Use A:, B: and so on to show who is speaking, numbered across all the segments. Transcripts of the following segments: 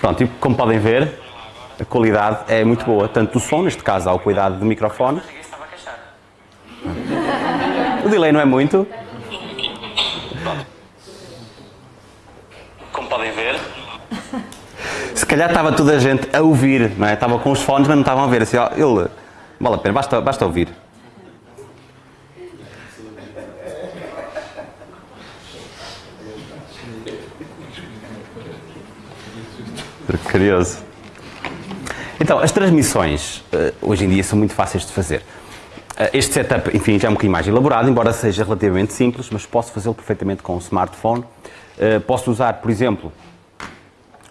A: Pronto, e como podem ver, a qualidade é muito boa, tanto do som, neste caso há o cuidado do microfone. O delay não é muito. Como podem ver. Se calhar estava toda a gente a ouvir, não é? Estava com os fones, mas não estavam a ver. Assim, ó, ele, vale a pena, basta, basta ouvir. Curioso. Então, as transmissões eh, hoje em dia são muito fáceis de fazer. Eh, este setup, enfim, já é um bocadinho mais elaborado, embora seja relativamente simples, mas posso fazê-lo perfeitamente com um smartphone. Eh, posso usar, por exemplo,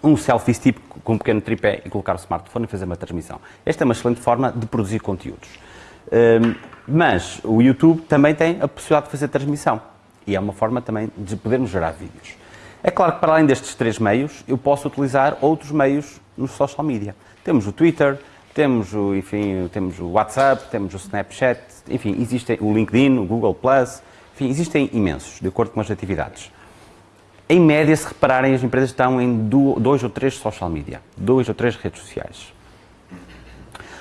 A: um selfie stick com um pequeno tripé e colocar o smartphone e fazer uma transmissão. Esta é uma excelente forma de produzir conteúdos. Mas o YouTube também tem a possibilidade de fazer transmissão e é uma forma também de podermos gerar vídeos. É claro que para além destes três meios, eu posso utilizar outros meios no social media. Temos o Twitter, temos o, enfim, temos o WhatsApp, temos o Snapchat, enfim, existem o LinkedIn, o Google+, enfim, existem imensos, de acordo com as atividades. Em média, se repararem, as empresas estão em dois ou três social media, dois ou três redes sociais.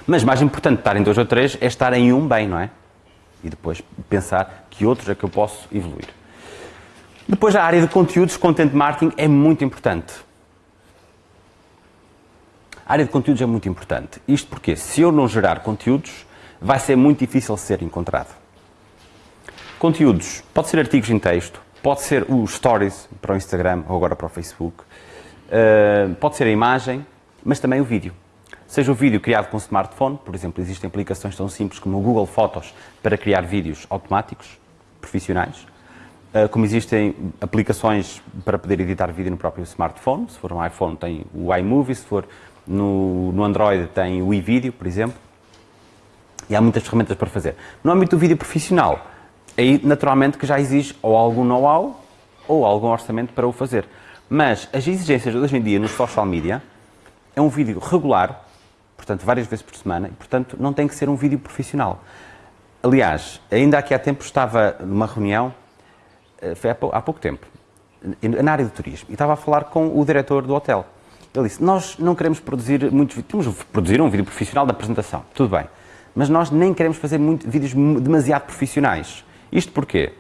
A: Mas mais importante estar em dois ou três é estar em um bem, não é? E depois pensar que outros é que eu posso evoluir. Depois, a área de conteúdos, content marketing, é muito importante. A área de conteúdos é muito importante. Isto porque, se eu não gerar conteúdos, vai ser muito difícil ser encontrado. Conteúdos, pode ser artigos em texto, pode ser os stories para o Instagram ou agora para o Facebook, uh, pode ser a imagem, mas também o vídeo. Seja o vídeo criado com smartphone, por exemplo, existem aplicações tão simples como o Google Fotos para criar vídeos automáticos, profissionais, como existem aplicações para poder editar vídeo no próprio smartphone, se for um iPhone tem o iMovie, se for no, no Android tem o iVideo, por exemplo, e há muitas ferramentas para fazer. No âmbito do vídeo profissional, aí naturalmente que já exige ou algum know-how ou algum orçamento para o fazer. Mas as exigências hoje em dia nos social media é um vídeo regular, portanto várias vezes por semana, e portanto não tem que ser um vídeo profissional. Aliás, ainda aqui há tempo estava numa reunião foi há pouco tempo, na área do turismo, e estava a falar com o diretor do hotel. Ele disse, nós não queremos produzir muitos vídeos, temos produzir um vídeo profissional da apresentação, tudo bem, mas nós nem queremos fazer muito, vídeos demasiado profissionais. Isto porquê?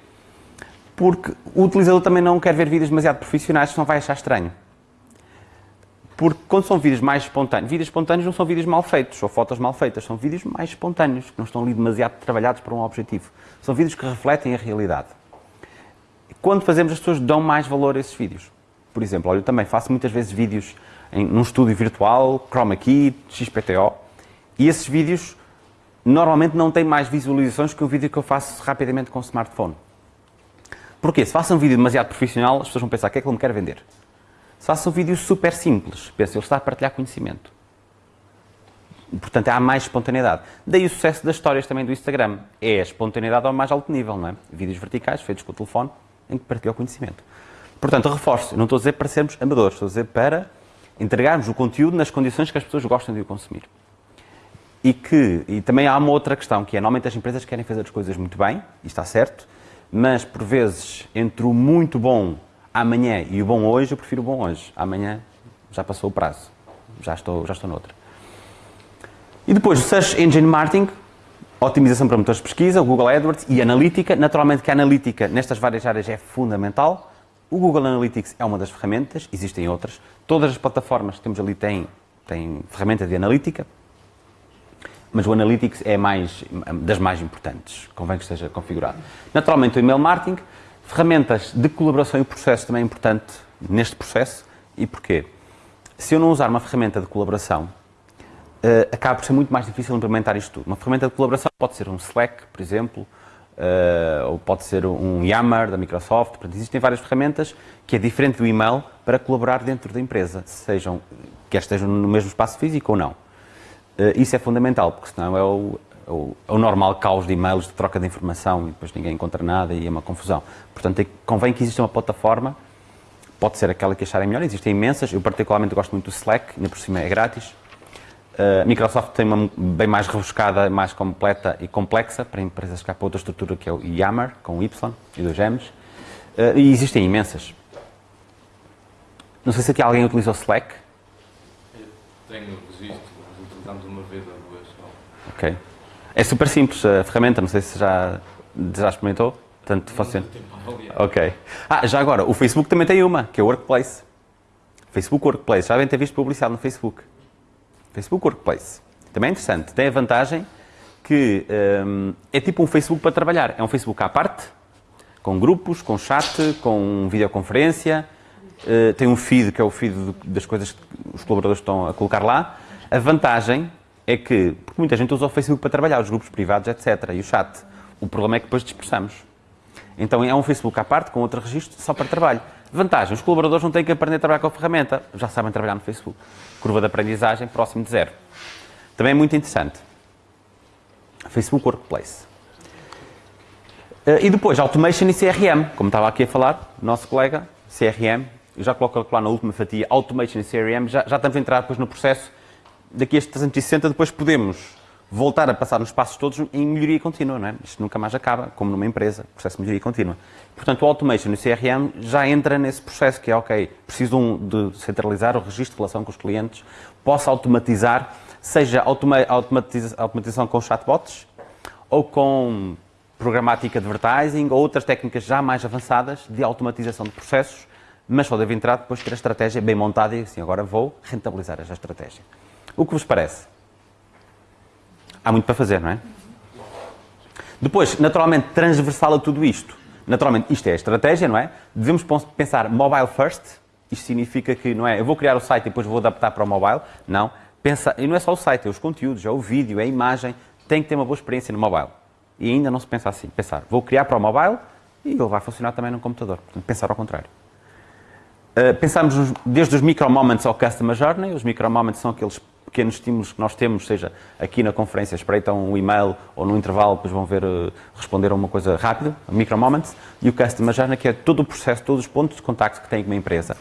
A: Porque o utilizador também não quer ver vídeos demasiado profissionais, senão vai achar estranho. Porque quando são vídeos mais espontâneos, vídeos espontâneos não são vídeos mal feitos ou fotos mal feitas, são vídeos mais espontâneos, que não estão ali demasiado trabalhados para um objetivo. São vídeos que refletem a realidade quando fazemos, as pessoas dão mais valor a esses vídeos. Por exemplo, eu também faço muitas vezes vídeos em, num estúdio virtual, Chroma Key, XPTO, e esses vídeos normalmente não têm mais visualizações que o vídeo que eu faço rapidamente com o smartphone. Porquê? Se faço um vídeo demasiado profissional, as pessoas vão pensar, o que é que ele me quer vender? Se faço um vídeo super simples, penso, ele está a partilhar conhecimento. Portanto, há mais espontaneidade. Daí o sucesso das histórias também do Instagram. É a espontaneidade ao mais alto nível, não é? Vídeos verticais, feitos com o telefone, em que partilha o conhecimento. Portanto, reforço, não estou a dizer para sermos amadores, estou a dizer para entregarmos o conteúdo nas condições que as pessoas gostam de o consumir. E que, e também há uma outra questão, que é, normalmente as empresas querem fazer as coisas muito bem, e está certo, mas por vezes, entre o muito bom amanhã e o bom hoje, eu prefiro o bom hoje. Amanhã já passou o prazo, já estou, já estou noutra. E depois, o Search Engine Marketing, otimização para motores de pesquisa, o Google AdWords e analítica. Naturalmente que a analítica nestas várias áreas é fundamental. O Google Analytics é uma das ferramentas, existem outras. Todas as plataformas que temos ali têm, têm ferramenta de analítica, mas o Analytics é mais, das mais importantes, convém que esteja configurado. Naturalmente o email marketing, ferramentas de colaboração e processo também é importante neste processo. E porquê? Se eu não usar uma ferramenta de colaboração, uh, acaba por ser muito mais difícil implementar isto tudo. Uma ferramenta de colaboração pode ser um Slack, por exemplo, uh, ou pode ser um Yammer da Microsoft. Portanto, existem várias ferramentas que é diferente do e-mail para colaborar dentro da empresa, sejam, quer estejam no mesmo espaço físico ou não. Uh, isso é fundamental, porque senão é o, é o, é o, normal caos de e-mails, de troca de informação e depois ninguém encontra nada e é uma confusão. Portanto, é, convém que exista uma plataforma, pode ser aquela que acharem melhor, existem imensas, eu particularmente gosto muito do Slack, ainda por cima é grátis, a uh, Microsoft tem uma bem mais rebuscada, mais completa e complexa para empresas que há para outra estrutura que é o Yammer, com Y e dois M's. Uh, e existem imensas. Não sei se aqui alguém utiliza o Slack.
B: Tenho registro, mas utilizamos uma vez ou duas só.
A: Ok. É super simples a ferramenta, não sei se já, já experimentou. Portanto, funciona. Ok. Ah, já agora, o Facebook também tem uma, que é o Workplace. Facebook Workplace. Já devem ter visto publicidade no Facebook. Facebook Workplace. Também é interessante. Tem a vantagem que hum, é tipo um Facebook para trabalhar. É um Facebook à parte, com grupos, com chat, com videoconferência. eh, tem um feed, que é o feed das coisas que os colaboradores estão a colocar lá. A vantagem é que, porque muita gente usa o Facebook para trabalhar, os grupos privados, etc. E o chat. O problema é que depois dispersamos. Então é um Facebook à parte, com outro registro, só para trabalho. Vantagem, os colaboradores não têm que aprender a trabalhar com a ferramenta, já sabem trabalhar no Facebook. Curva de aprendizagem próximo de zero. Também é muito interessante. Facebook Workplace. Eh, E depois, Automation e CRM, como estava aqui a falar, nosso colega, CRM, eu já coloco lá na última fatia, Automation e CRM, já, já estamos a entrar depois no processo, daqui a este 360 depois podemos voltar a passar nos passos todos em melhoria contínua, não é? Isto nunca mais acaba, como numa empresa, processo de melhoria contínua. Portanto, o Automation e o CRM já entra nesse processo que é, ok, preciso de centralizar o registro de relação com os clientes, posso automatizar, seja automa automatiza automatização com chatbots ou com programática de advertising ou outras técnicas já mais avançadas de automatização de processos, mas só deve entrar depois de ter a estratégia bem montada e assim, agora vou rentabilizar esta estratégia. O que vos parece? Há muito para fazer, não é? Depois, naturalmente, transversal a tudo isto. Naturalmente, isto é a estratégia, não é? Devemos pensar mobile first. Isto significa que, não é? Eu vou criar o site e depois vou adaptar para o mobile. Não. Pensa, e não é só o site, é os conteúdos, é o vídeo, é a imagem. Tem que ter uma boa experiência no mobile. E ainda não se pensa assim. Pensar, vou criar para o mobile e ele vai funcionar também no computador. Portanto, pensar ao contrário. Uh, pensamos desde os micro moments ao customer journey. Os micro moments são aqueles pequenos estímulos que nós temos, seja aqui na conferência, espreitam um e-mail ou no intervalo, depois vão ver, uh, responder a uma coisa rápida, micro moments. E o customer journey, que é todo o processo, todos os pontos de contacto que tem com uma empresa,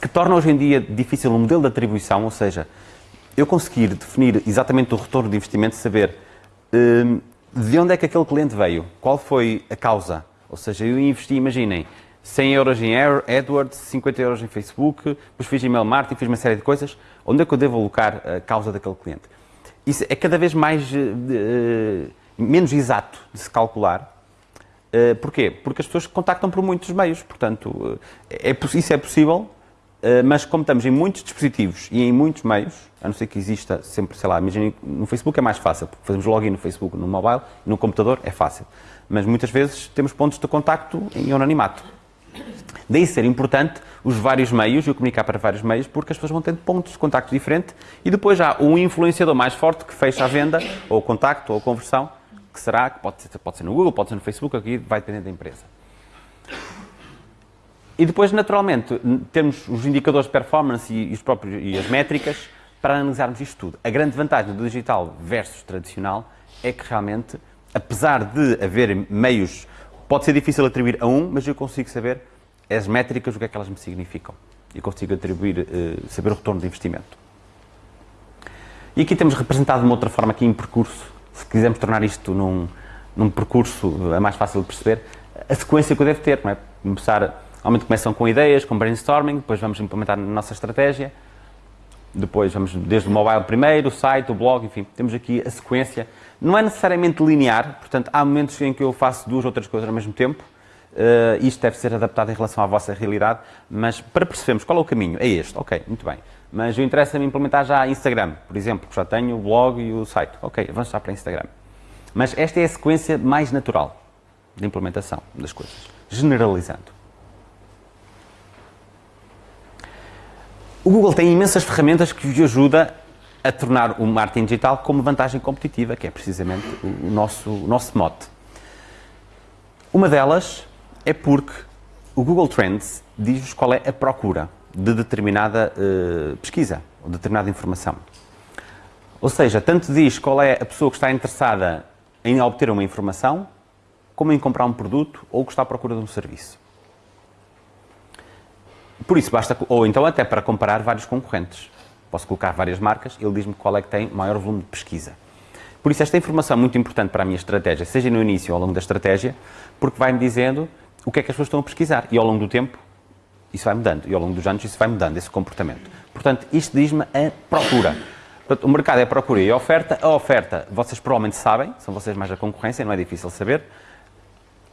A: que torna hoje em dia difícil o modelo de atribuição, ou seja, eu conseguir definir exatamente o retorno de investimento, saber hum, de onde é que aquele cliente veio, qual foi a causa. Ou seja, eu investi, imaginem, 100 euros em AdWords, 50 euros em Facebook, depois fiz email marketing, fiz uma série de coisas. Onde é que eu devo alocar a causa daquele cliente? Isso é cada vez mais, de- menos exato de se calcular. Uh, porquê? Porque as pessoas contactam por muitos meios, portanto, uh, é, isso é possível, uh, mas como estamos em muitos dispositivos e em muitos meios, a não ser que exista sempre, sei lá, no Facebook é mais fácil, porque fazemos login no Facebook, no mobile, no computador é fácil, mas muitas vezes temos pontos de contacto em anonimato. Daí ser importante os vários meios e o comunicar para vários meios, porque as pessoas vão tendo pontos de contacto diferentes e depois há um influenciador mais forte que fecha a venda, ou o contacto, ou a conversão, que será, que pode ser, pode ser no Google, pode ser no Facebook, aqui vai depender da empresa. E depois, naturalmente, temos os indicadores de performance e os próprios, e as métricas para analisarmos isto tudo. A grande vantagem do digital versus tradicional é que realmente, apesar de haver meios, pode ser difícil atribuir a um, mas eu consigo saber as métricas, o que é que elas me significam. E consigo atribuir, eh, saber o retorno de investimento. E aqui temos representado de uma outra forma aqui em percurso, se quisermos tornar isto num, num percurso é mais fácil de perceber, a sequência que eu devo ter, não é? Começar, normalmente começam com ideias, com brainstorming, depois vamos implementar na nossa estratégia, depois vamos desde o mobile primeiro, o site, o blog, enfim, temos aqui a sequência. Não é necessariamente linear, portanto, há momentos em que eu faço duas ou três coisas ao mesmo tempo, Uh, isto deve ser adaptado em relação à vossa realidade, mas para percebermos qual é o caminho, é este, ok, muito bem. Mas eu interessa-me implementar já Instagram, por exemplo, que já tenho o blog e o site. Ok, avanço já para Instagram. Mas esta é a sequência mais natural de implementação das coisas, generalizando. O Google tem imensas ferramentas que vos ajuda a tornar o marketing digital como vantagem competitiva, que é precisamente o nosso, o nosso mote. Uma delas é porque o Google Trends diz-vos qual é a procura de determinada uh, pesquisa ou determinada informação. Ou seja, tanto diz qual é a pessoa que está interessada em obter uma informação, como em comprar um produto ou que está à procura de um serviço. Por isso basta, ou então até para comparar vários concorrentes. Posso colocar várias marcas, ele diz-me qual é que tem maior volume de pesquisa. Por isso esta informação é muito importante para a minha estratégia, seja no início ou ao longo da estratégia, porque vai-me dizendo o que é que as pessoas estão a pesquisar. E ao longo do tempo, Isso vai mudando. E ao longo dos anos isso vai mudando, esse comportamento. Portanto, isto diz-me a procura. Portanto, o mercado é procura e a oferta. A oferta, vocês provavelmente sabem, são vocês mais a concorrência, não é difícil saber.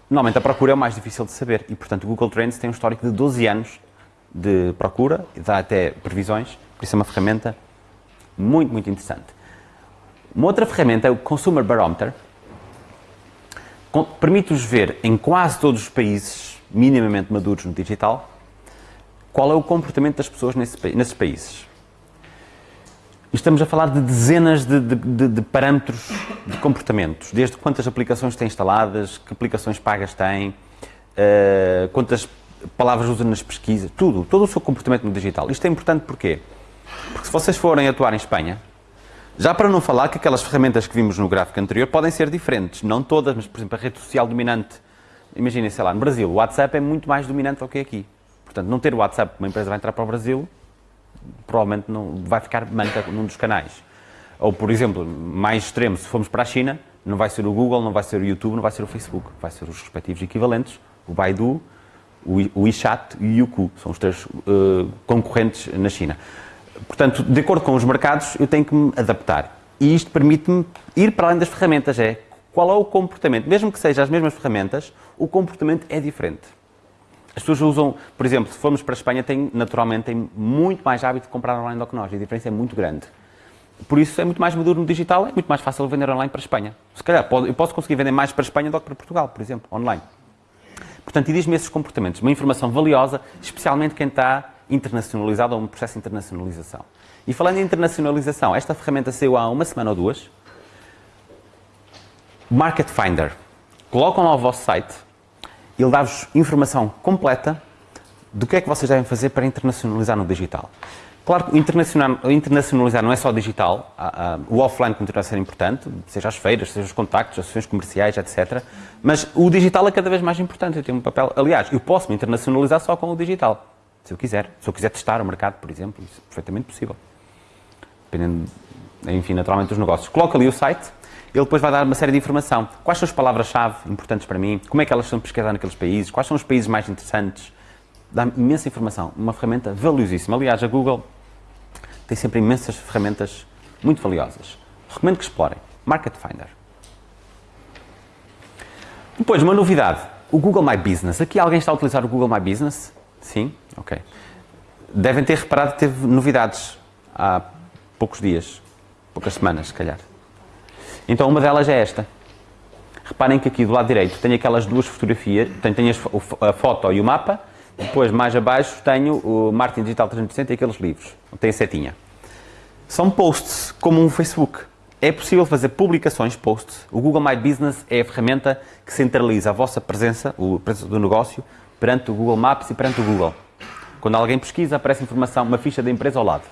A: Normalmente a procura é o mais difícil de saber e, portanto, o Google Trends tem um histórico de 12 anos de procura dá até previsões, por isso é uma ferramenta muito, muito interessante. Uma outra ferramenta é o Consumer Barometer. Permite-vos ver em quase todos os países minimamente maduros no digital qual é o comportamento das pessoas nesses países. Estamos a falar de dezenas de, de, de, de, parâmetros de comportamentos, desde quantas aplicações têm instaladas, que aplicações pagas têm, uh, quantas palavras usam nas pesquisas, tudo, todo o seu comportamento no digital. Isto é importante porquê? Porque se vocês forem atuar em Espanha, já para não falar que aquelas ferramentas que vimos no gráfico anterior podem ser diferentes, não todas, mas por exemplo a rede social dominante, imaginem, sei lá, no Brasil, o WhatsApp é muito mais dominante do que aqui. Portanto, não ter o WhatsApp, uma empresa vai entrar para o Brasil, provavelmente não vai ficar manca num dos canais. Ou, por exemplo, mais extremo, se formos para a China, não vai ser o Google, não vai ser o YouTube, não vai ser o Facebook, vai ser os respectivos equivalentes, o Baidu, o WeChat e o Youku, são os três uh, concorrentes na China. Portanto, de acordo com os mercados, eu tenho que me adaptar. E isto permite-me ir para além das ferramentas, é qual é o comportamento, mesmo que sejam as mesmas ferramentas, o comportamento é diferente. As pessoas usam, por exemplo, se formos para a Espanha, tem, naturalmente tem muito mais hábito de comprar online do que nós, e a diferença é muito grande. Por isso é muito mais maduro no digital, é muito mais fácil vender online para a Espanha. Se calhar eu posso conseguir vender mais para a Espanha do que para Portugal, por exemplo, online. Portanto, e diz-me esses comportamentos, uma informação valiosa, especialmente quem está internacionalizado ou um processo de internacionalização. E falando em internacionalização, esta ferramenta saiu há uma semana ou duas. Market Finder. Colocam lá o vosso site ele dá-vos informação completa do que é que vocês devem fazer para internacionalizar no digital. Claro que internacionalizar não é só digital, o offline continua a ser importante, seja as feiras, seja os contactos, as ações comerciais, etc. Mas o digital é cada vez mais importante, eu tenho um papel... Aliás, eu posso me internacionalizar só com o digital, se eu quiser. Se eu quiser testar o mercado, por exemplo, isso é perfeitamente possível. Dependendo, enfim, naturalmente dos negócios. Coloca ali o site, ele depois vai dar uma série de informação. Quais são as palavras-chave importantes para mim? Como é que elas são pesquisadas naqueles países? Quais são os países mais interessantes? Dá imensa informação. Uma ferramenta valiosíssima. Aliás, a Google tem sempre imensas ferramentas muito valiosas. Recomendo que explorem. Market Finder. Depois, uma novidade. O Google My Business. Aqui alguém está a utilizar o Google My Business? Sim? Ok. Devem ter reparado que teve novidades há poucos dias, poucas semanas, se calhar. Então uma delas é esta. Reparem que aqui do lado direito tenho aquelas duas fotografias, tenho, tenho a foto e o mapa, depois mais abaixo tenho o Martin Digital 360 e aqueles livros, tem a setinha. São posts, como um Facebook. É possível fazer publicações, posts. O Google My Business é a ferramenta que centraliza a vossa presença, a presença do negócio, perante o Google Maps e perante o Google. Quando alguém pesquisa, aparece informação, uma ficha da empresa ao lado.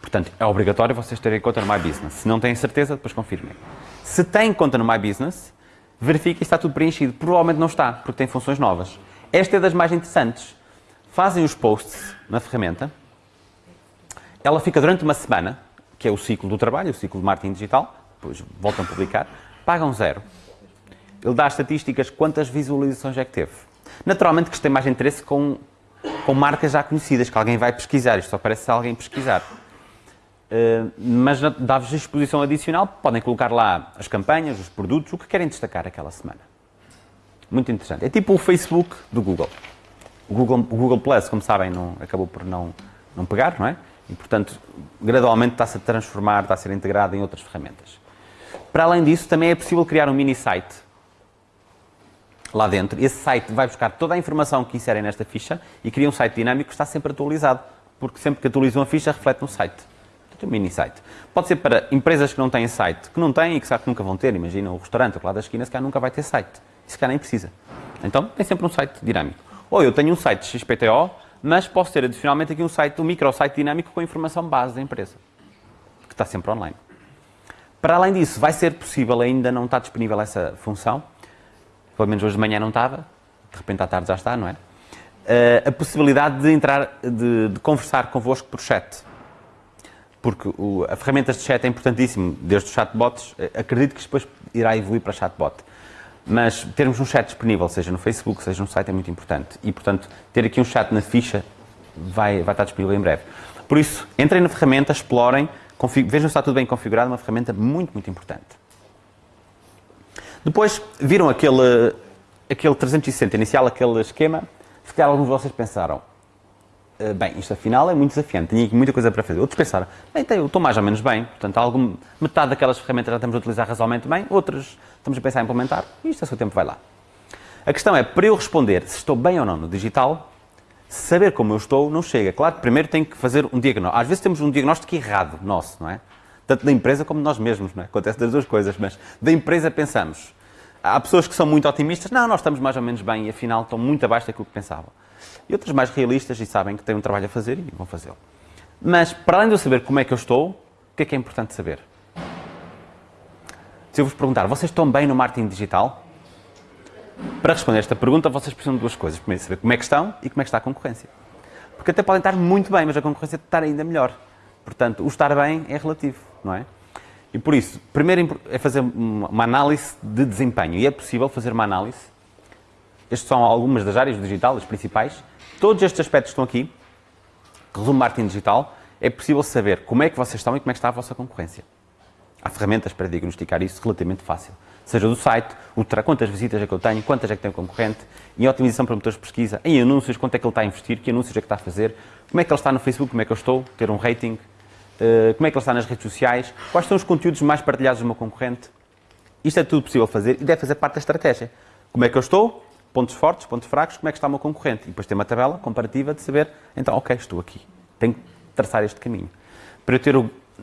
A: Portanto, é obrigatório vocês terem conta no My Business. Se não têm certeza, depois confirmem. Se têm conta no My Business, verifiquem se está tudo preenchido. Provavelmente não está, porque tem funções novas. Esta é das mais interessantes. Fazem os posts na ferramenta. Ela fica durante uma semana, que é o ciclo do trabalho, o ciclo de marketing digital. Depois voltam a publicar. Pagam zero. Ele dá as estatísticas quantas visualizações é que teve. Naturalmente que isto tem mais interesse com, com marcas já conhecidas, que alguém vai pesquisar. Isto só parece se alguém pesquisar. Uh, mas dá-vos exposição adicional, podem colocar lá as campanhas, os produtos, o que querem destacar aquela semana. Muito interessante. É tipo o Facebook do Google. O Google, o Google Plus, como sabem, não, acabou por não, não pegar, não é? E, portanto, gradualmente está-se a transformar, está a ser integrado em outras ferramentas. Para além disso, também é possível criar um mini site lá dentro. Esse site vai buscar toda a informação que inserem nesta ficha e cria um site dinâmico que está sempre atualizado, porque sempre que atualizam a ficha, reflete no site um mini site. Pode ser para empresas que não têm site, que não têm e que sabe que nunca vão ter. Imagina o restaurante lá da esquina, se calhar nunca vai ter site. E se calhar nem precisa. Então, tem sempre um site dinâmico. Ou eu tenho um site XPTO, mas posso ter adicionalmente aqui um site, um microsite dinâmico com a informação base da empresa, que está sempre online. Para além disso, vai ser possível, ainda não está disponível essa função, pelo menos hoje de manhã não estava, de repente à tarde já está, não é? Uh, a possibilidade de entrar, de, de conversar convosco por chat porque o, a ferramenta de chat é importantíssimo, desde os chatbots, eh, acredito que depois irá evoluir para chatbot. Mas termos um chat disponível, seja no Facebook, seja no site, é muito importante. E, portanto, ter aqui um chat na ficha vai, vai estar disponível em breve. Por isso, entrem na ferramenta, explorem, vejam se está tudo bem configurado, uma ferramenta muito, muito importante. Depois, viram aquele, aquele 360 inicial, aquele esquema? Se calhar alguns de vocês pensaram, eh, bem, isto afinal é muito desafiante, tinha muita coisa para fazer. Outros pensaram, bem, eu estou mais ou menos bem, portanto, algum, metade daquelas ferramentas já estamos a utilizar razoavelmente bem, outras estamos a pensar em implementar, e isto a seu tempo vai lá. A questão é, para eu responder se estou bem ou não no digital, saber como eu estou não chega. Claro que primeiro tenho que fazer um diagnóstico. Às vezes temos um diagnóstico errado nosso, não é? Tanto da empresa como de nós mesmos, é? Acontece das duas coisas, mas da empresa pensamos. Há pessoas que são muito otimistas, não, nós estamos mais ou menos bem e afinal estão muito abaixo daquilo que pensavam. E outras mais realistas e sabem que têm um trabalho a fazer e vão fazê-lo. Mas, para além de eu saber como é que eu estou, o que é que é importante saber? Se eu vos perguntar, vocês estão bem no marketing digital? Para responder esta pergunta, vocês precisam de duas coisas. Primeiro, saber como é que estão e como é que está a concorrência. Porque até podem estar muito bem, mas a concorrência está ainda melhor. Portanto, o estar bem é relativo, não é? E por isso, primeiro é fazer uma análise de desempenho. E é possível fazer uma análise. Estas são algumas das áreas do digital, as principais. Todos estes aspectos estão aqui. Resumo marketing digital. É possível saber como é que vocês estão e como é que está a vossa concorrência. Há ferramentas para diagnosticar isso relativamente fácil seja do site, quantas visitas é que eu tenho, quantas é que tem o concorrente, em otimização para motores de pesquisa, em anúncios, quanto é que ele está a investir, que anúncios é que está a fazer, como é que ele está no Facebook, como é que eu estou, ter um rating, como é que ele está nas redes sociais, quais são os conteúdos mais partilhados do meu concorrente. Isto é tudo possível fazer e deve fazer parte da estratégia. Como é que eu estou, pontos fortes, pontos fracos, como é que está o meu concorrente. E depois tem uma tabela comparativa de saber, então, ok, estou aqui, tenho que traçar este caminho. Para eu ter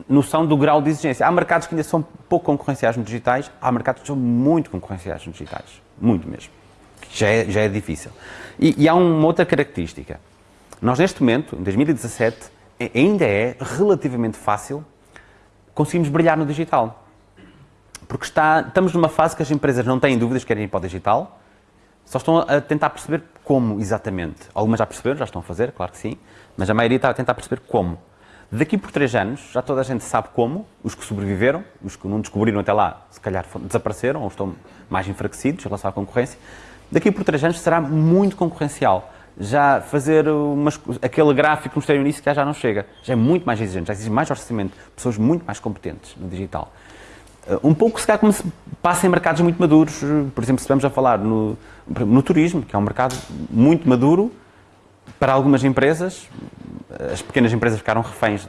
A: noção do grau de exigência. Há mercados que ainda são pouco concorrenciais nos digitais, há mercados que são muito concorrenciais nos digitais. Muito mesmo. Já é, já é difícil. E, e há uma outra característica. Nós, neste momento, em 2017, ainda é relativamente fácil conseguirmos brilhar no digital. Porque está, estamos numa fase que as empresas não têm dúvidas que querem ir para o digital, só estão a tentar perceber como exatamente. Algumas já perceberam, já estão a fazer, claro que sim, mas a maioria está a tentar perceber como. Daqui por três anos, já toda a gente sabe como, os que sobreviveram, os que não descobriram até lá, se calhar desapareceram ou estão mais enfraquecidos em relação à concorrência. Daqui por três anos será muito concorrencial. Já fazer umas, aquele gráfico que mostrei no início que já não chega. Já é muito mais exigente, já exige mais orçamento, pessoas muito mais competentes no digital. Eh, um pouco, se calhar, como se passa em mercados muito maduros, por exemplo, se estamos a falar no, no turismo, que é um mercado muito maduro, para algumas empresas, as pequenas empresas ficaram reféns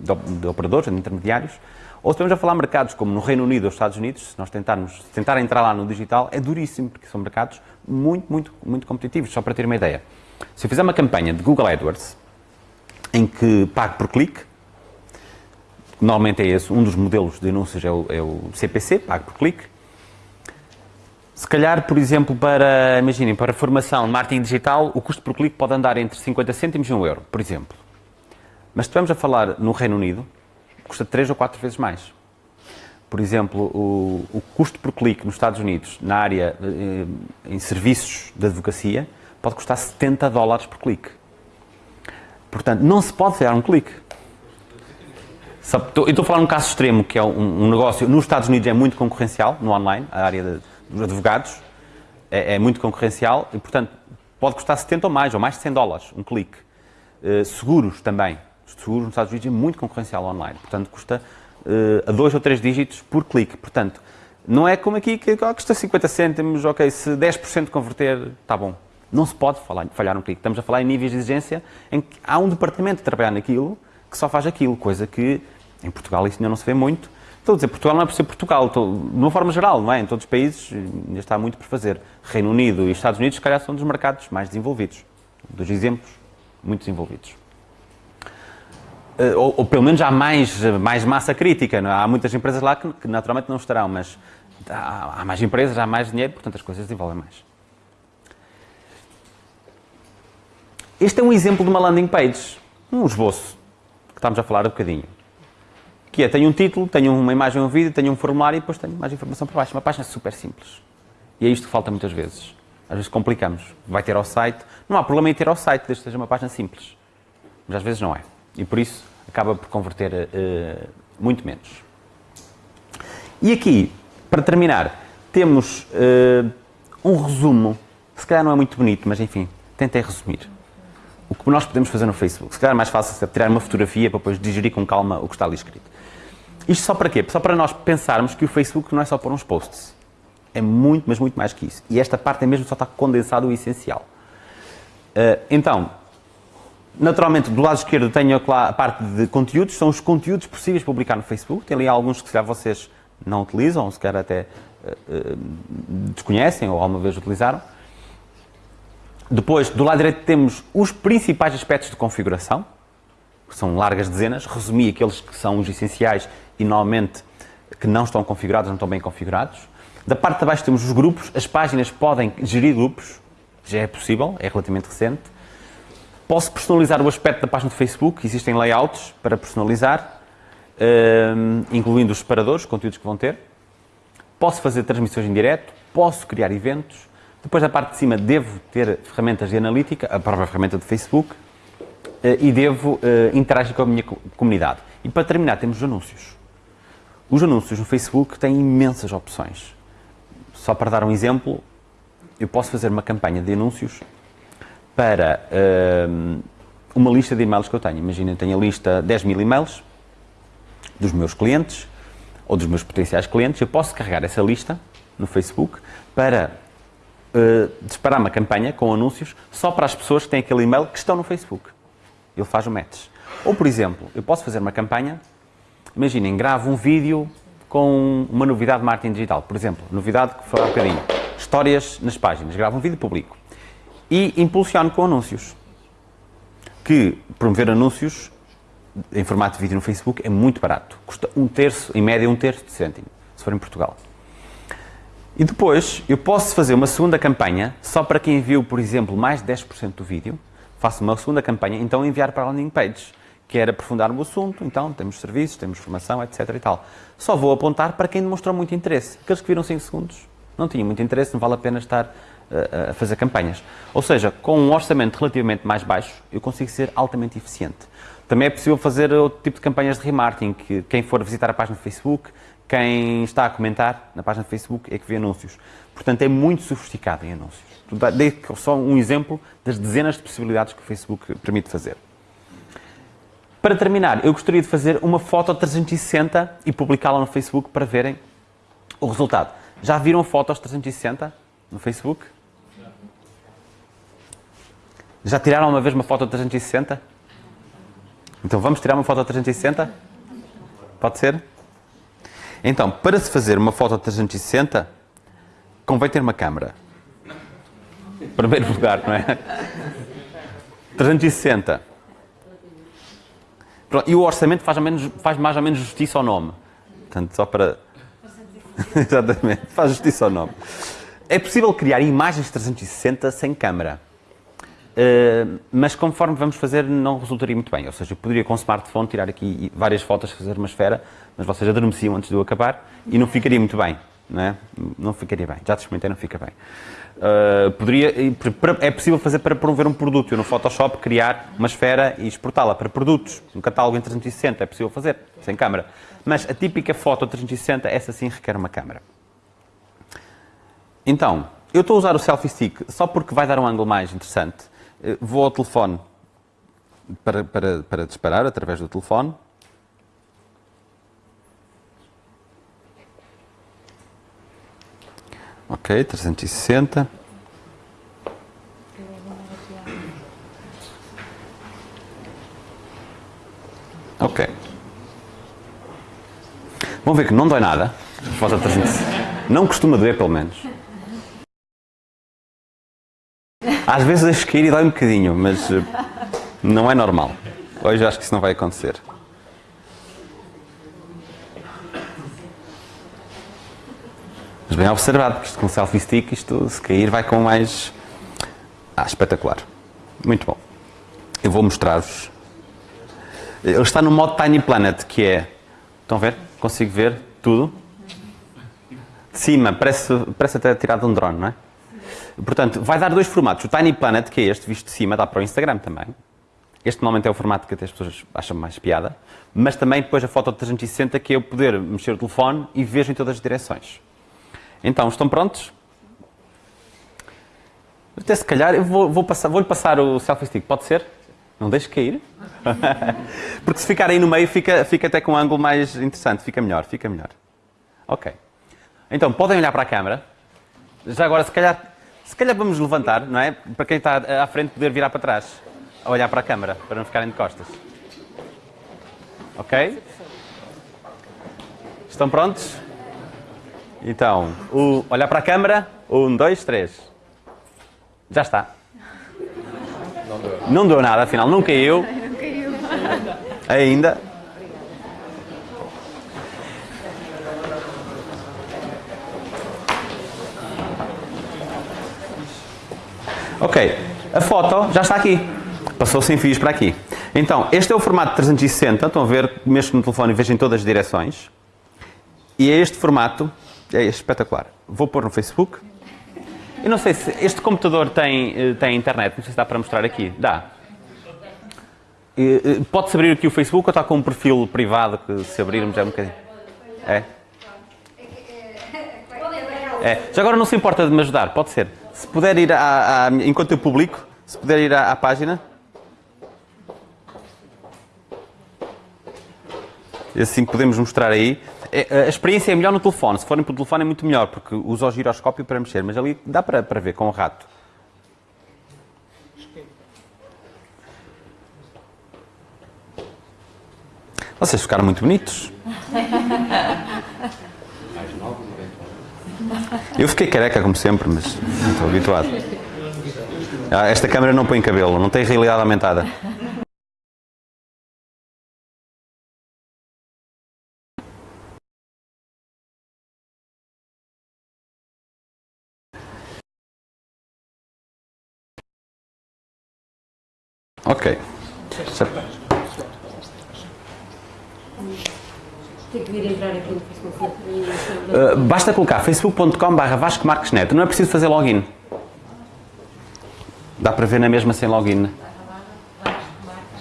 A: de, de, de operadores, de intermediários, ou estamos a falar de mercados como no Reino Unido ou Estados Unidos, se nós tentarmos tentar entrar lá no digital, é duríssimo, porque são mercados muito, muito, muito competitivos. Só para ter uma ideia. Se eu fizer uma campanha de Google AdWords, em que pago por clique, normalmente é esse, um dos modelos de anúncios é o, é o CPC, pago por clique, se calhar, por exemplo, para, imaginem, para formação de marketing digital, o custo por clique pode andar entre 50 cêntimos e 1 euro, por exemplo. Mas se a falar no Reino Unido, custa 3 ou 4 vezes mais. Por exemplo, o, o custo por clique nos Estados Unidos, na área, eh, em serviços de advocacia, pode custar 70 dólares por clique. Portanto, não se pode dar um clique. Eu estou a falar um caso extremo, que é um, um negócio, nos Estados Unidos é muito concorrencial, no online, a área de dos advogados é, é, muito concorrencial e, portanto, pode custar 70 ou mais, ou mais de 100 dólares, um clique. Uh, seguros também. Seguros nos Estados Unidos é muito concorrencial online, portanto, custa uh, a dois ou três dígitos por clique. Portanto, não é como aqui que oh, custa 50 cêntimos, ok, se 10% converter, está bom. Não se pode falhar um clique. Estamos a falar em níveis de exigência em que há um departamento a trabalhar naquilo que só faz aquilo, coisa que em Portugal isso ainda não se vê muito Estou a dizer, Portugal não é por ser Portugal, estou, de uma forma geral, não é? Em todos os países ainda está muito por fazer. Reino Unido e Estados Unidos, se calhar, são dos mercados mais desenvolvidos, dos exemplos muito desenvolvidos. Eh, ou, ou pelo menos há mais, mais massa crítica, é? há muitas empresas lá que, que, naturalmente não estarão, mas há, há mais empresas, há mais dinheiro, portanto as coisas desenvolvem mais. Este é um exemplo de uma landing page, um esboço, que estamos a falar um bocadinho que é, tenho um título, tenho uma imagem, um vídeo, tenho um formulário e depois tenho mais informação por baixo. Uma página super simples. E é isto que falta muitas vezes. Às vezes complicamos. Vai ter ao site. Não há problema em ter ao site, desde que seja uma página simples. Mas às vezes não é. E por isso acaba por converter uh, muito menos. E aqui, para terminar, temos uh, um resumo, se calhar não é muito bonito, mas enfim, tentei resumir. O que nós podemos fazer no Facebook. Se calhar é mais fácil é tirar uma fotografia para depois digerir com calma o que está ali escrito. Isto só para quê? Só para nós pensarmos que o Facebook não é só pôr uns posts. É muito, mas muito mais que isso. E esta parte é mesmo só está condensado o essencial. Uh, então, naturalmente, do lado esquerdo tenho a parte de conteúdos, são os conteúdos possíveis de publicar no Facebook. Tem ali alguns que se calhar vocês não utilizam, se calhar até uh, uh, desconhecem ou alguma vez utilizaram. Depois, do lado direito, temos os principais aspectos de configuração, que são largas dezenas. Resumi aqueles que são os essenciais e, normalmente, que não estão configurados, não estão bem configurados. Da parte de baixo temos os grupos. As páginas podem gerir grupos, já é possível, é relativamente recente. Posso personalizar o aspecto da página do Facebook, existem layouts para personalizar, ehm, incluindo os separadores, os conteúdos que vão ter. Posso fazer transmissões em direto, posso criar eventos. Depois, da parte de cima, devo ter ferramentas de analítica, a própria ferramenta do Facebook, eh, e devo eh, interagir com a minha comunidade. E para terminar, temos os anúncios. Os anúncios no Facebook têm imensas opções. Só para dar um exemplo, eu posso fazer uma campanha de anúncios para uh, uma lista de e-mails que eu tenho. Imagina, tenho a lista 10 mil e-mails dos meus clientes ou dos meus potenciais clientes. Eu posso carregar essa lista no Facebook para uh, disparar uma campanha com anúncios só para as pessoas que têm aquele e-mail que estão no Facebook. Ele faz o match. Ou, por exemplo, eu posso fazer uma campanha, imaginem, gravo um vídeo com uma novidade de marketing digital. Por exemplo, novidade que foi há bocadinho histórias nas páginas, gravo um vídeo público e impulsiono com anúncios. Que promover anúncios em formato de vídeo no Facebook é muito barato. Custa um terço, em média, um terço de cêntimo, se for em Portugal. E depois, eu posso fazer uma segunda campanha, só para quem enviou, por exemplo, mais de 10% do vídeo, faço uma segunda campanha, então enviar para a landing page, que era aprofundar no assunto, então temos serviços, temos formação, etc e tal. Só vou apontar para quem demonstrou muito interesse. Aqueles que viram 5 segundos, não tinha muito interesse, não vale a pena estar a fazer campanhas. Ou seja, com um orçamento relativamente mais baixo, eu consigo ser altamente eficiente. Também é possível fazer outro tipo de campanhas de remarketing, que quem for visitar a página do Facebook, quem está a comentar na página do Facebook é que vê anúncios. Portanto, é muito sofisticado em anúncios. Dei só um exemplo das dezenas de possibilidades que o Facebook permite fazer. Para terminar, eu gostaria de fazer uma foto 360 e publicá-la no Facebook para verem o resultado. Já viram fotos 360 no Facebook? Já tiraram uma vez uma foto 360? Então vamos tirar uma foto 360? Pode ser? Então, para se fazer uma foto 360, convém ter uma câmera. Primeiro lugar, não é? 360. Pronto, e o orçamento faz, menos, faz mais ou menos justiça ao nome. Portanto, só para Exatamente, faz justiça ao nome. É possível criar imagens 360 sem câmera. Uh, mas conforme vamos fazer, não resultaria muito bem. Ou seja, eu poderia com o smartphone tirar aqui várias fotos, fazer uma esfera, mas vocês adormeciam antes de eu acabar e não ficaria muito bem. Não, é? não ficaria bem. Já te experimentei, não fica bem. Uh, poderia, é possível fazer para promover um produto. Eu no Photoshop criar uma esfera e exportá-la para produtos. Um catálogo em 360 é possível fazer, sem câmera. Mas a típica foto 360, essa sim requer uma câmera. Então, eu estou a usar o selfie stick só porque vai dar um ângulo mais interessante. Eh, vou ao telefone para, para, para disparar através do telefone. Ok, 360. Ok. Vão ver que não dói nada. Foto 360. Não costuma doer, pelo menos. Às vezes deixo cair e dói um bocadinho, mas eh, não é normal. Hoje acho que isso não vai acontecer. Mas bem observado, porque isto com selfie stick, isto se cair vai com mais... Ah, espetacular. Muito bom. Eu vou mostrar-vos. Ele está no modo Tiny Planet, que é... Estão a ver? Consigo ver tudo. De cima, parece, parece até tirado de um drone, não é? Portanto, vai dar dois formatos. O Tiny Planet, que é este visto de cima, dá para o Instagram também. Este normalmente é o formato que até as pessoas acham mais piada. Mas também depois a foto de 360, que é eu poder mexer o telefone e vejo em todas as direções. Então, estão prontos? Até se calhar, eu vou, vou passar, vou-lhe passar o selfie stick, pode ser? Não deixe cair. Porque se ficar aí no meio, fica, fica até com um ângulo mais interessante, fica melhor, fica melhor. Ok. Então, podem olhar para a câmera. Já agora, se calhar, se calhar vamos levantar, não é? Para quem está à frente poder virar para trás. A olhar para a câmara, para não ficarem de costas. Ok? Estão prontos? Então, o, olhar para a câmara. Um, dois, três. Já está.
B: Não deu.
A: Não deu nada, afinal, não caiu.
C: Não caiu.
A: Ainda. Ok, a foto já está aqui. Passou sem fios para aqui. Então, este é o formato 360. Estão a ver, mexo no telefone e vejo em todas as direções. E é este formato, é espetacular. Vou pôr no Facebook. Eu não sei se este computador tem, eh, tem internet, não sei se dá para mostrar aqui. Dá. Eh, eh, Pode-se abrir aqui o Facebook ou está com um perfil privado que se abrirmos é um bocadinho? É? É. Já agora não se importa de me ajudar, pode ser. Se puder ir à, à- enquanto eu publico, se puder ir à, à página. Assim podemos mostrar aí. É, A experiência é melhor no telefone. Se forem pelo telefone é muito melhor, porque usa o giroscópio para mexer, mas ali dá para, para ver com o rato. Vocês ficaram muito bonitos. Eu fiquei careca como sempre, mas estou habituado. Ah, Esta câmera não põe cabelo, não tem realidade aumentada. Ok.
D: Tem que vir entrar aqui no Facebook.
A: Uh, basta colocar facebook.com.br Vasco Marques Neto. Não é preciso fazer login. Dá para ver na mesma sem login.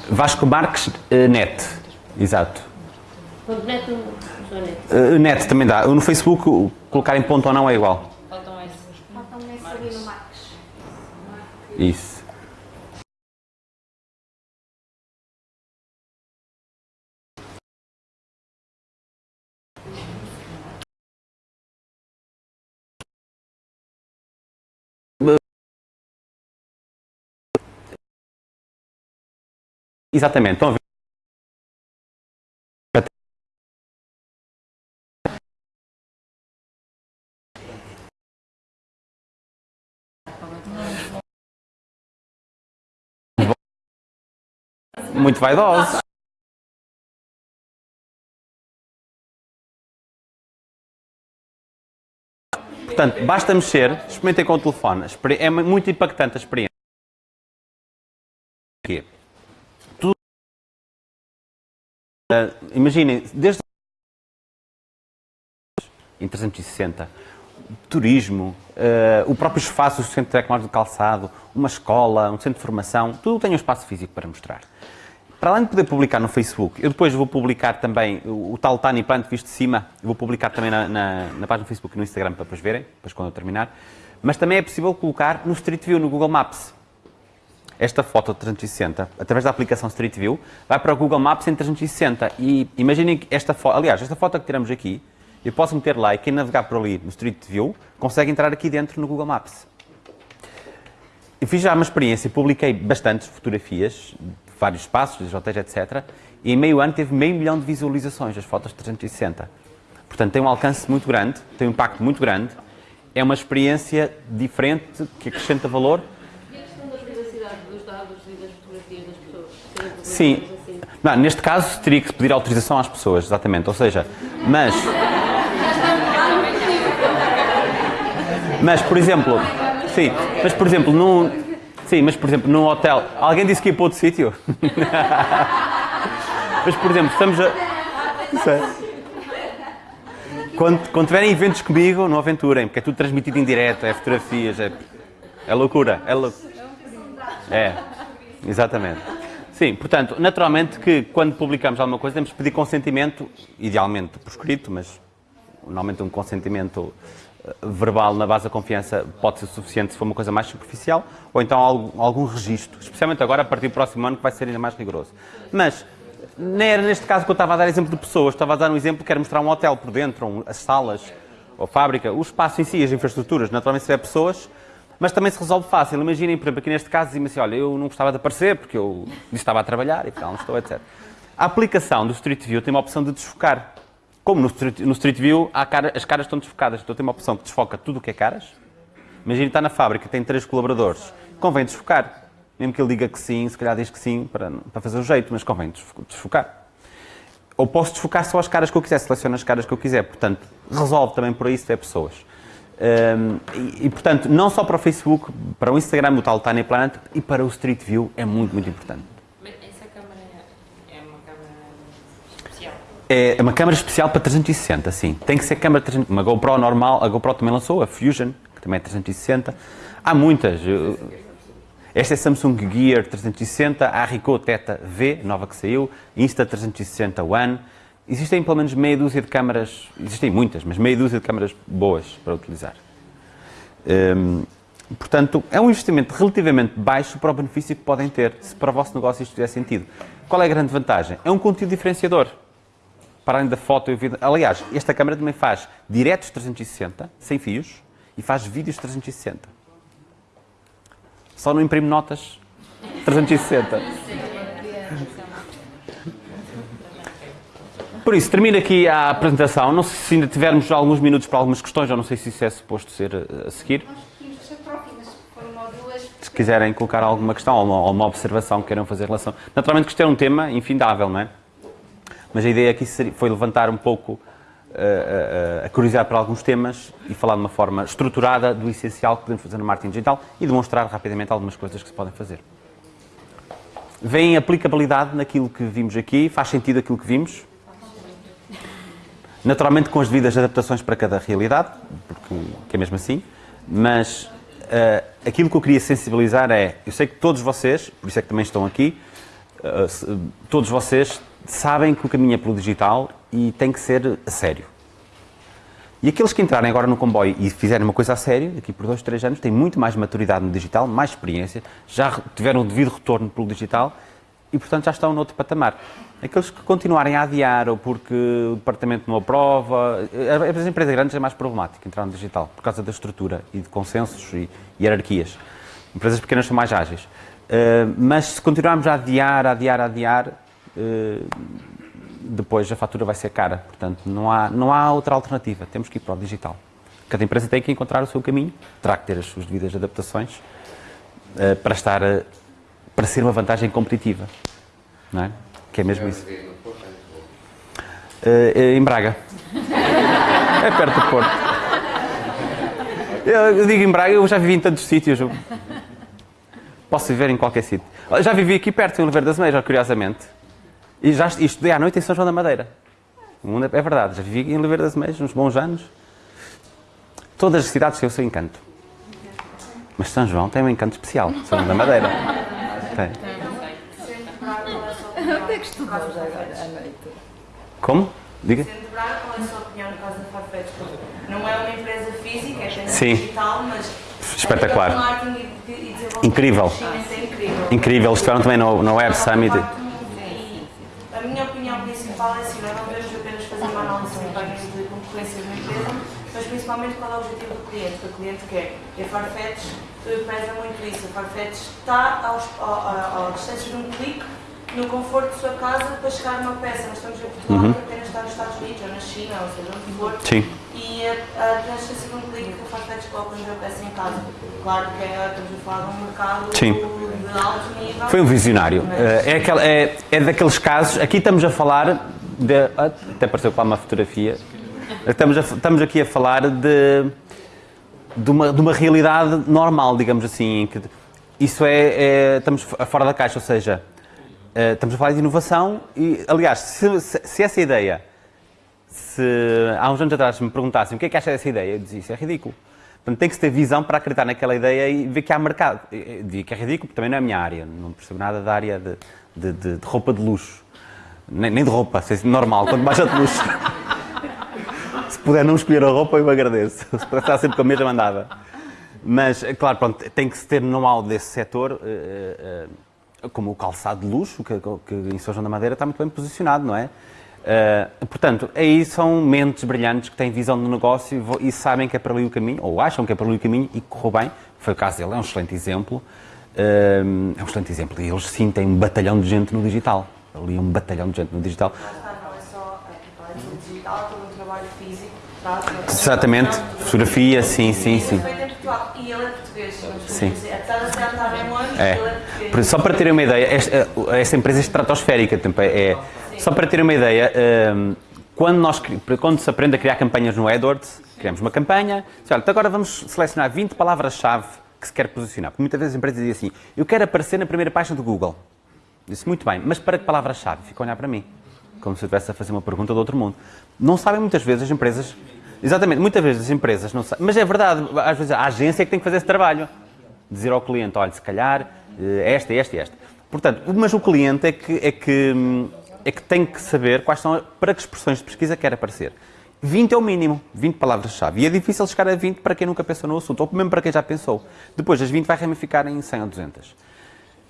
A: Vasco Marques uh, Net. Exato.
D: Neto.
A: Uh, net também dá. No Facebook, colocar em ponto ou não é igual.
D: Faltam esses.
C: Faltam ali no Marcos.
A: Isso. Exatamente. Estão a ver? Muito vaidosos. Portanto, basta mexer, experimentem com o telefone. É muito impactante a experiência. Ah, imaginem, desde em 360, turismo, eh, o próprio espaço, o centro tecnológico de calçado, uma escola, um centro de formação, tudo tem um espaço físico para mostrar. Para além de poder publicar no Facebook, eu depois vou publicar também o, o tal Tiny Plant visto de cima, vou publicar também na, na, na página do Facebook e no Instagram para depois verem, depois quando eu terminar. Mas também é possível colocar no Street View, no Google Maps. Esta foto de 360, através da aplicação Street View, vai para o Google Maps em 360. E imaginem que esta foto, aliás, esta foto que tiramos aqui, eu posso meter lá e quem navegar por ali no Street View consegue entrar aqui dentro no Google Maps. Eu fiz já uma experiência, publiquei bastantes fotografias vários espaços, hotéis, etc. E em meio ano teve meio milhão de visualizações as fotos de 360. Portanto, tem um alcance muito grande, tem um impacto muito grande. É uma experiência diferente que acrescenta valor.
D: E a questão da privacidade dos dados e das fotografias das pessoas? Serem
A: Sim. Não, neste caso teria que pedir autorização às pessoas, exatamente. Ou seja, mas. Mas, por exemplo, sim, mas por exemplo, num, sim, mas por exemplo, num hotel, alguém disse que ia para outro sítio? mas por exemplo, estamos a. Quando, quando tiverem eventos comigo, não aventurem, porque é tudo transmitido em direto, é fotografias, é, é loucura, é loucura. É, exatamente. Sim, portanto, naturalmente que quando publicamos alguma coisa temos que pedir consentimento, idealmente por escrito, mas normalmente um consentimento eh, verbal na base da confiança pode ser suficiente se for uma coisa mais superficial, ou então algum, algum registro, especialmente agora a partir do próximo ano que vai ser ainda mais rigoroso. Mas nem era neste caso que eu estava a dar exemplo de pessoas, estava a dar um exemplo que era mostrar um hotel por dentro, um- as salas, ou fábrica, o espaço em si, as infraestruturas, naturalmente se tiver pessoas, mas também se resolve fácil. Imaginem, por exemplo, aqui neste caso, dizem assim, olha, eu não gostava de aparecer porque eu estava a trabalhar e tal, não estou, etc. A aplicação do Street View tem uma opção de desfocar. Como no Street, no Street View cara- as caras estão desfocadas, então tem uma opção que desfoca tudo o que é caras. Imagina está na fábrica, tem três colaboradores, convém desfocar. Mesmo que ele diga que sim, se calhar diz que sim para, para fazer o jeito, mas convém desfo- desfocar. Ou posso desfocar só as caras que eu quiser, seleciono as caras que eu quiser. Portanto, resolve também por aí se tiver pessoas. Hum, e, e, portanto, não só para o Facebook, para o Instagram, o tal Tiny Planet, e para o Street View é muito, muito importante.
D: Mas essa câmara é uma câmara especial.
A: É uma câmara especial para 360, sim. Tem que ser câmara 360. Uma GoPro normal, a GoPro também lançou, a Fusion, que também é 360. Há muitas. Esta é Samsung Gear 360, a Ricoh Theta V, nova que saiu, Insta 360 One. Existem pelo menos meia dúzia de câmaras, existem muitas, mas meia dúzia de câmaras boas para utilizar. Hum, portanto, é um investimento relativamente baixo para o benefício que podem ter, se para o vosso negócio isto fizer sentido. Qual é a grande vantagem? É um conteúdo diferenciador. Para além da foto e o vídeo. Aliás, esta câmera também faz diretos 360, sem fios, e faz vídeos 360. Só não imprime notas 360. Por isso, termino aqui a apresentação. Não sei se ainda tivermos alguns minutos para algumas questões, ou não sei se isso é suposto ser eh, a seguir. Se quiserem colocar alguma questão ou uma, ou uma observação que queiram fazer em relação. Naturalmente que isto é um tema infindável, não é? Mas a ideia aqui foi levantar um pouco eh, eh, a curiosidade para alguns temas e falar de uma forma estruturada do essencial que podemos fazer no marketing digital e demonstrar rapidamente algumas coisas que se podem fazer. Vem aplicabilidade naquilo que vimos aqui? Faz sentido aquilo que vimos? Naturalmente com as devidas adaptações para cada realidade, porque que é mesmo assim, mas eh, aquilo que eu queria sensibilizar é, eu sei que todos vocês, por isso é que também estão aqui, se- todos vocês sabem que o caminho é pelo digital e tem que ser a sério. E aqueles que entrarem agora no comboio e fizerem uma coisa a sério, daqui por dois, três anos, têm muito mais maturidade no digital, mais experiência, já tiveram o devido retorno pelo digital e, portanto, já estão noutro patamar. Aqueles que continuarem a adiar ou porque o departamento não aprova, eh, as empresas grandes é mais problemático entrar no digital, por causa da estrutura e de consensos e hierarquias. Empresas pequenas são mais ágeis. Eh, mas se continuarmos a adiar, a adiar, a adiar, eh, depois a fatura vai ser cara. Portanto, não há, não há outra alternativa. Temos que ir para o digital. Cada empresa tem que encontrar o seu caminho, terá que ter as suas devidas adaptações eh, para estar, para ser uma vantagem competitiva. Não é? Que é mesmo isso. Eh, em Braga. É perto do Porto. Eu, digo em Braga, eu já vivi em tantos sítios. Posso viver em qualquer sítio. Já vivi aqui perto, em Oliveira das Meias, curiosamente. E já est- estudei à noite em São João da Madeira. É é verdade, já vivi em Oliveira das Meias uns bons anos. Todas as cidades têm o seu encanto. Mas São João tem um encanto especial. São João da Madeira. Tem.
E: Onde é que agora à noite?
A: Como? Diga.
F: Sendo Braga, qual é a sua opinião no caso da Farfetch? Não é uma empresa física, é
A: Sim.
F: digital, mas
A: Espetacular.
F: marketing e e
A: Incrível.
F: é incrível.
A: Incrível, eles estiveram também no, no Web Summit.
F: A minha opinião principal é assim, nós não devemos apenas fazer uma análise de concorrência de uma empresa, mas principalmente qual é o objetivo do cliente, o que o cliente quer. E a Farfetch eh, preza muito isso. A Farfetch está aos, ao, ao, distância de um clique no conforto de sua casa para chegar uma peça. Nós estamos em Portugal que apenas está nos Estados Unidos ou na China, ou seja, onde for.
A: Sim.
F: E a, a distância de um clique que a Farfetch coloca-nos a peça em casa. Claro que é, estamos a falar de um mercado
A: Sim.
F: de alto nível.
A: Foi um visionário.
F: Mas-
A: Eh, É, aquela- é, é daqueles casos. Aqui estamos a falar de. Até apareceu lá uma fotografia. Estamos, a- estamos aqui a falar de, de, uma, de uma realidade normal, digamos assim. em que isso é, é- Estamos fora da caixa, ou seja, eh, estamos a falar de inovação e, aliás, se, se- se essa ideia. Se há uns anos atrás me perguntassem o que é que acha dessa ideia, eu dizia isso é ridículo. Portanto, tem que se ter visão para acreditar naquela ideia e ver que há mercado. Eu- Digo que é ridículo, porque também não é a minha área. Não percebo nada da área de, de- de- de roupa de luxo. Nem, nem de roupa, se- normal, quanto mais de luxo. Se puder não escolher a roupa, eu agradeço. Se puder estar sempre com a mesma, andava. Mas, é claro, pronto, tem que se ter know-how desse setor, eh, eh, como o calçado de luxo, que, que em São João da Madeira está muito bem posicionado, não é? Uh, portanto, aí são mentes brilhantes que têm visão do negócio e, e, sabem que é para ali o caminho, ou acham que é para ali o caminho e correu bem. Foi o caso dele, é um excelente exemplo. Uh, é um excelente exemplo. E eles sim têm um batalhão de gente no digital. Ali um batalhão de gente no digital.
F: Não é só a digital, todo um trabalho físico.
A: Exatamente, fotografia, sim, sim, sim.
F: E ele é português,
A: sim.
F: apesar de bem longe, é. ele é português.
A: Só para terem uma ideia, esta, esta empresa é estratosférica, é, é só para ter uma ideia, ehm, quando, nós, quando se aprende a criar campanhas no AdWords, criamos uma campanha, olha, então agora vamos selecionar 20 palavras-chave que se quer posicionar. Porque muitas vezes as empresas dizem assim, eu quero aparecer na primeira página do Google. Disse, muito bem, mas para que palavras-chave? Fica a olhar para mim, como se eu estivesse a fazer uma pergunta do outro mundo. Não sabem muitas vezes as empresas, exatamente, muitas vezes as empresas não sabem, mas é verdade, às vezes a agência é que tem que fazer esse trabalho. Dizer ao cliente, olha, se calhar, eh, esta, esta e esta. Portanto, mas o cliente é que, é que é que tem que saber quais são, para que expressões de pesquisa quer aparecer. 20 é o mínimo, 20 palavras-chave. E é difícil chegar a 20 para quem nunca pensou no assunto, ou mesmo para quem já pensou. Depois, as 20 vai ramificar em 100 ou 200.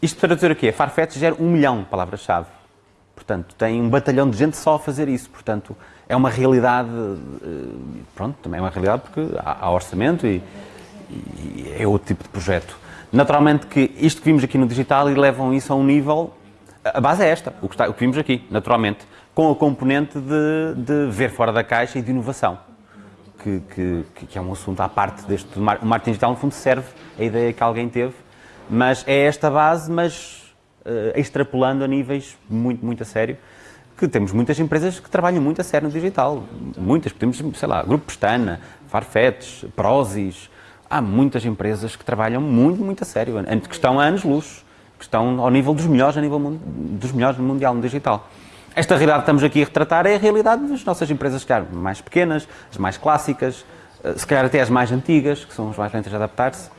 A: Isto para dizer o quê? Farfetch gera um milhão de palavras-chave. Portanto, tem um batalhão de gente só a fazer isso. Portanto, é uma realidade, eh, pronto, também é uma realidade porque há, orçamento e, e é outro tipo de projeto. Naturalmente que isto que vimos aqui no digital e levam isso a um nível a base é esta, o que, está, o que vimos aqui, naturalmente, com a componente de, de, ver fora da caixa e de inovação, que, que, que é um assunto à parte deste. O marketing digital, no fundo, serve a ideia que alguém teve, mas é esta base, mas extrapolando a níveis muito, muito a sério, que temos muitas empresas que trabalham muito a sério no digital. Muitas, temos, sei lá, Grupo Pestana, Farfetch, Prozis, há muitas empresas que trabalham muito, muito a sério, que estão a anos-luz que estão ao nível dos melhores, a nível dos melhores mundial no digital. Esta realidade que estamos aqui a retratar é a realidade das nossas empresas, se calhar, mais pequenas, as mais clássicas, eh, se calhar até as mais antigas, que são as mais lentas a adaptar-se.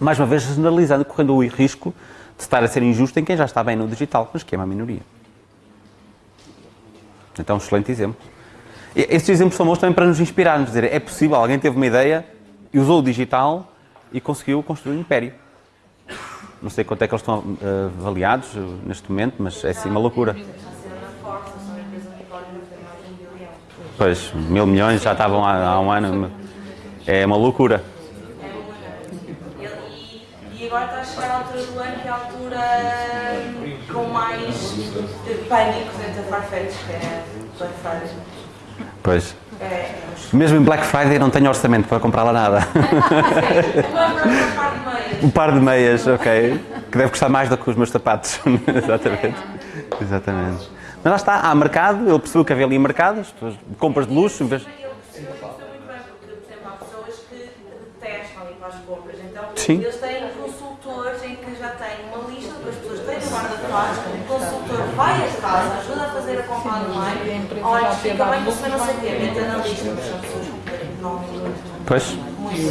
A: Mais uma vez, generalizando, correndo o risco de estar a ser injusto em quem já está bem no digital, mas que é uma minoria. Então, um excelente exemplo. Estes exemplos são bons também para nos inspirar, nos dizer, é possível, alguém teve uma ideia e usou o digital e conseguiu construir um império. Não sei quanto é que eles estão uh, avaliados uh, neste momento, mas é assim uma loucura. Pois, mil milhões já estavam há, há um ano. É uma loucura.
F: Agora está a chegar a altura do ano, que é a altura hum, com mais pânico dentro da Farfetch, que é Black Friday.
A: Pois. É, Mesmo em Black Friday não tenho orçamento para comprar lá nada. um par de meias, ok. Que deve custar mais do que os meus sapatos. Exatamente. Exatamente. Mas lá está, há mercado, ele percebeu que havia ali mercado, as pessoas, compras de luxo, em vez Sim.
F: Eles têm consultores em que já têm uma lista das pessoas que o consultor vai a casa, ajuda a fazer a compra online, olha, fica bem, você não sei o quê, mete na lista, mas são pessoas completamente
A: Pois.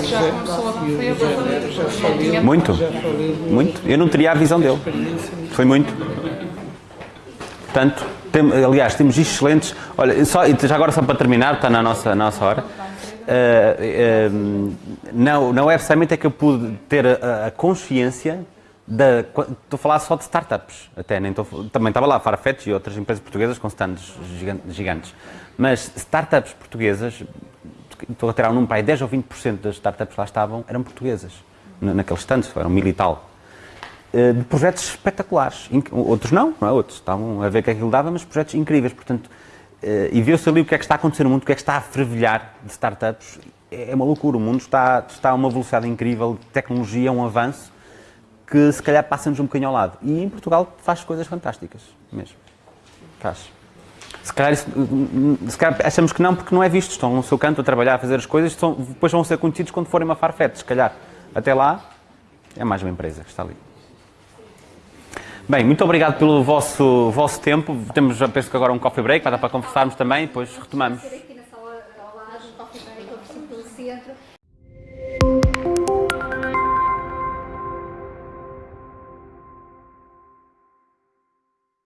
D: Já começou a
A: Muito. Muito. Eu não teria a visão dele. Foi muito. Portanto, tem, aliás, temos excelentes. Olha, só, já agora só para terminar, está na nossa, nossa hora. Uh, uh, na, na Web Summit é que eu pude ter a, a consciência da. Estou a falar só de startups, até nem estou, também estava lá Farfetch e outras empresas portuguesas com stands gigantes. Mas startups portuguesas, estou a tirar um número para aí, 10 ou 20% das startups que lá estavam eram portuguesas, naqueles stands, eram mil e tal. Uh, de projetos espetaculares. Outros não, não é? Outros estavam a ver que aquilo dava, mas projetos incríveis. Portanto, Uh, e viu-se ali o que é que está a acontecer no mundo, o que é que está a fervilhar de startups. É, é uma loucura, o mundo está, está a uma velocidade incrível, tecnologia, um avanço, que se calhar passa-nos um bocadinho ao lado. E em Portugal faz coisas fantásticas, mesmo. Faz. Se calhar, isso, se calhar achamos que não, porque não é visto. Estão no seu canto a trabalhar, a fazer as coisas, depois vão ser conhecidos quando forem uma farfete, se calhar. Até lá, é mais uma empresa que está ali. Bem, muito obrigado pelo vosso, vosso tempo. Temos, penso que agora um coffee break, vai dar para conversarmos também depois retomamos.